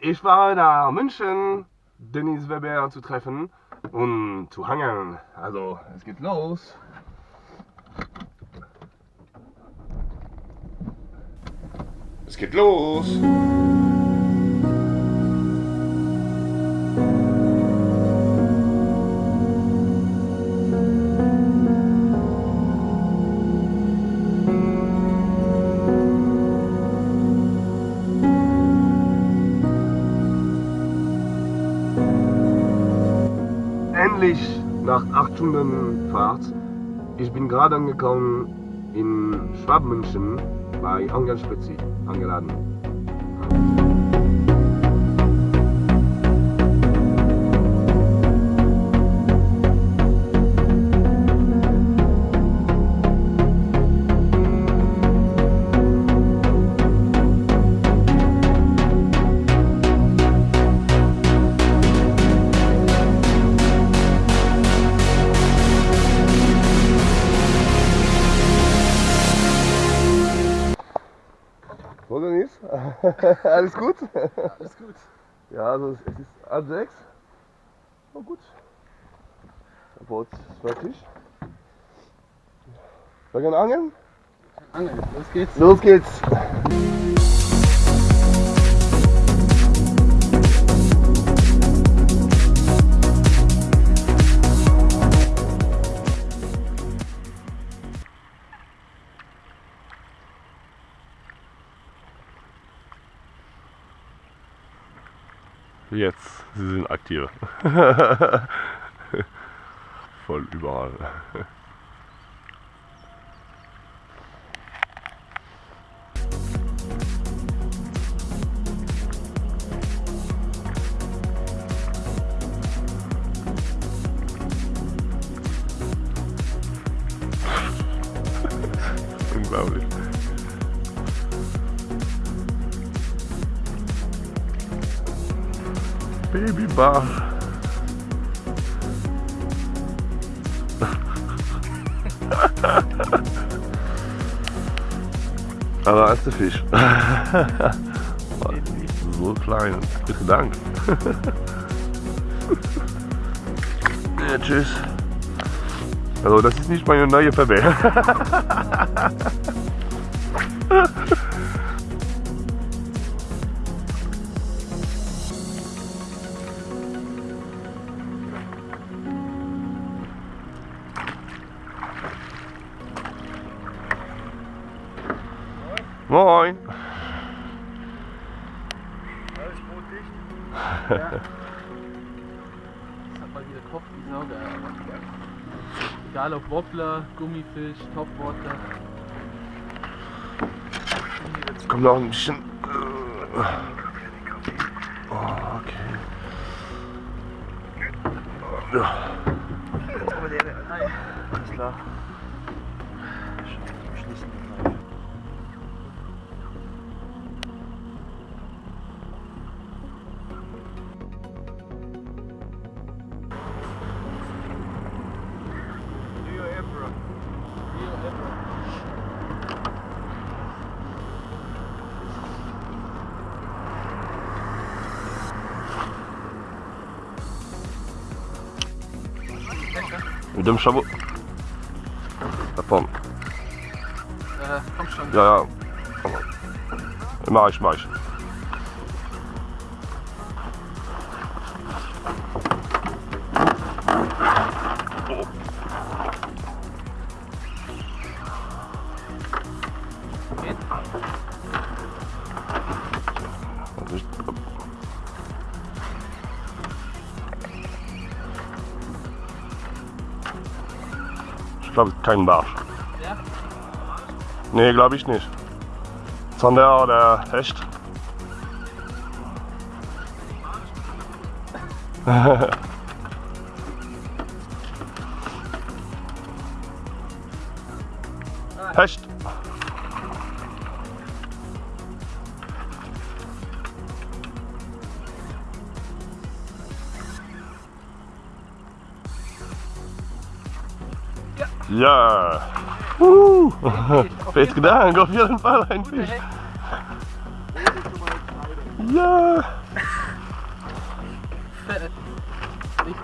Ich war nach München, Dennis Weber zu treffen und zu hangeln. Also, es geht los. Es geht los. Endlich nach 8 Stunden Fahrt. Ich bin gerade angekommen in Schwabmünchen bei Angel Spezi angeladen. alles gut? Alles gut. Ja, also es ist halb sechs. Na gut. Der Boot ist fertig. Wir gehen angeln? Angeln, los geht's. Los geht's! Jetzt, sie sind aktiv. Voll überall. Babybar. Aber als der Fisch. so klein. Bitte Dank. ja, tschüss. Also das ist nicht meine neue Verbell. Moin. Alles dicht. Ja. Das hat mal wieder Kopf wie Sau. Egal ob Wobbler, Gummifisch, Topwater. Kommt noch ein bisschen. äh, Oh, okay. Ja. Alles klar. Mit dem Schabo. Da vorne. Äh, komm schon. Ja, ja. Mach ich, Ich glaube, kein Barsch. Ja? Nee, glaube ich nicht. Zander oder Hecht. Hecht. Ja. Uh. Fett gedankt, auf jeden Fall ein Fisch. Ja. Fett. Richtig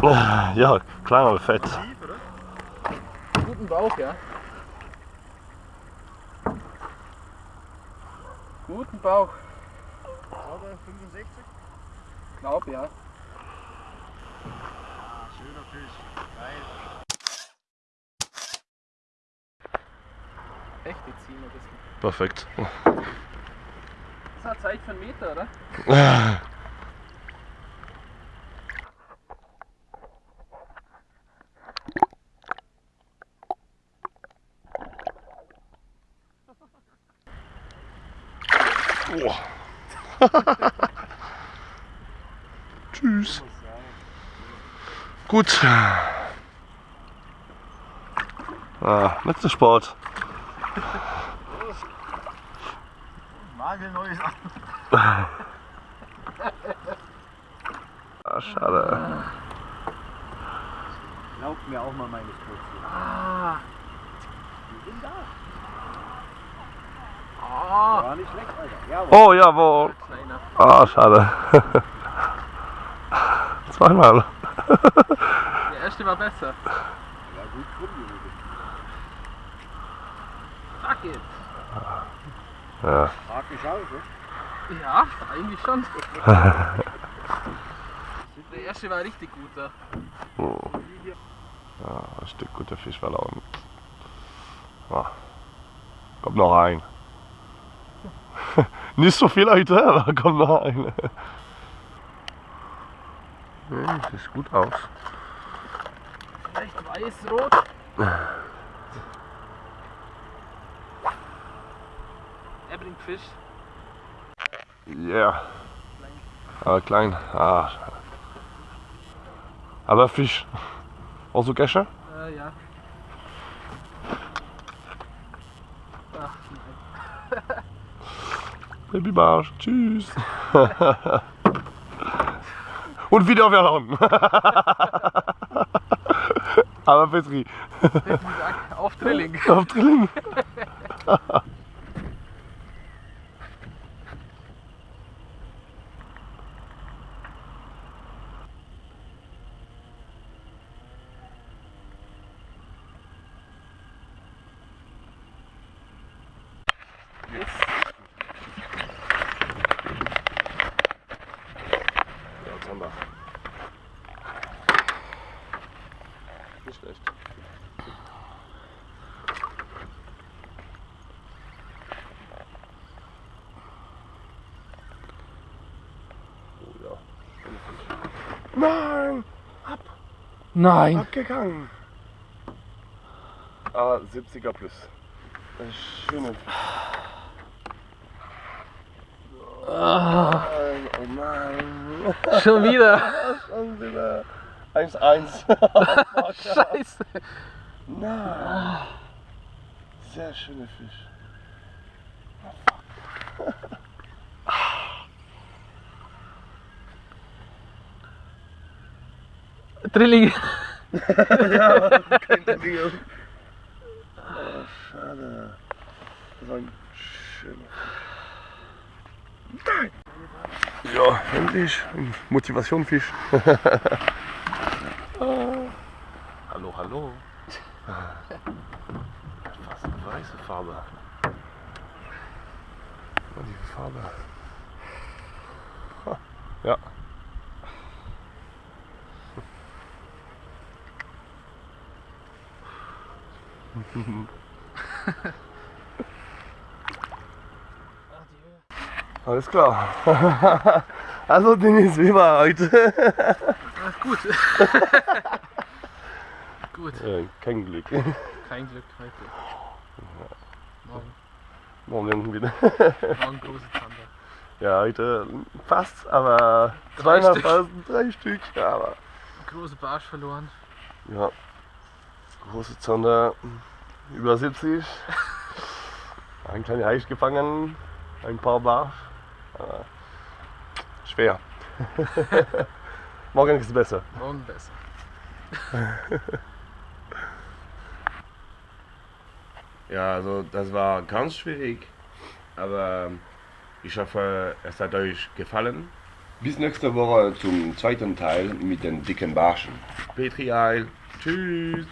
fett. Ja, klein aber fett. Guten Bauch, ja. Guten Bauch. Sauber 65? Glaub, ja. Ah, schöner Fisch. Echte ziehen ein bisschen. Perfekt. Das hat Zeit für einen Meter, oder? Tschüss. Gut. Ah, letzter Sport. Nagelneues Ah, schade. Glaubt mir auch mal meine Stößchen. Ah. Die sind da. Ah. War nicht schlecht, Alter. Jawohl. Oh, jawohl. Ah, schade. Zweimal. Der erste war besser. Ja, gut krumm, Junge. Fuck it. Ja. Hart geschaut, ne? Ja, eigentlich schon. Der erste war richtig guter. Oh. Ja, ein Stück guter Fisch verloren. Ah. Kommt noch ein. Nicht so viel heute, aber kommt noch ein. Hm, sieht gut aus. Vielleicht weiß-rot. Bringt Fisch. Ja. Yeah. Aber klein. Ah. Aber Fisch. Also Gesche? Äh, ja. Ach, nein. Babybarsch. Tschüss. Und wieder verhauen. Aber Petri. Auf Drilling. Auf Drilling. Ja, jetzt haben wir. Nicht schlecht. Oh ja. Nein! Nein. Abgegangen! Ah, 70er plus. Das ist schöne Ah, Nein, oh nein. schon wieder. Schon wieder. 1-1. Scheiße. Nein. Sehr schöner Fisch. Drilling. ja, kein Drilling. Oh, schade. Das war ein schöner Fisch. Nein. Ja, endlich. Motivationfisch. hallo, hallo. Fast eine weiße Farbe. Mal die Farbe. Ha, Ja. Alles klar. Also Dennis, wie war heute? Gut. gut. Äh, kein Glück. Kein Glück heute. Morgen, Morgen wieder. morgen große Zander. Ja, heute fast, aber Drei zweimal Stück. fast, drei Stück. Ja, aber Große Barsch verloren. ja, große Zander, über 70. Ein kleiner Heich gefangen, ein paar Barsch. Aber schwer. Morgen ist es besser. Morgen besser. Ja, also das war ganz schwierig. Aber Ich hoffe, es hat euch gefallen. Bis nächste Woche zum zweiten Teil mit den dicken Barschen. Petri Eil. Tschüss.